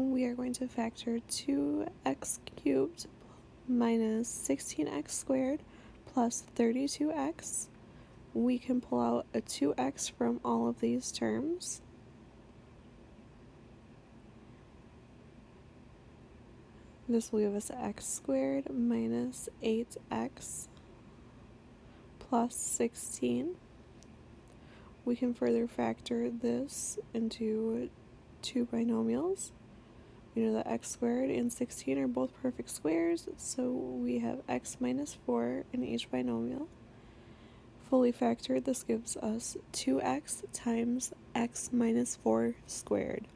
we are going to factor 2x cubed minus 16x squared plus 32x. We can pull out a 2x from all of these terms. This will give us x squared minus 8x plus 16. We can further factor this into two binomials. We know that x squared and 16 are both perfect squares, so we have x minus 4 in each binomial. Fully factored, this gives us 2x times x minus 4 squared.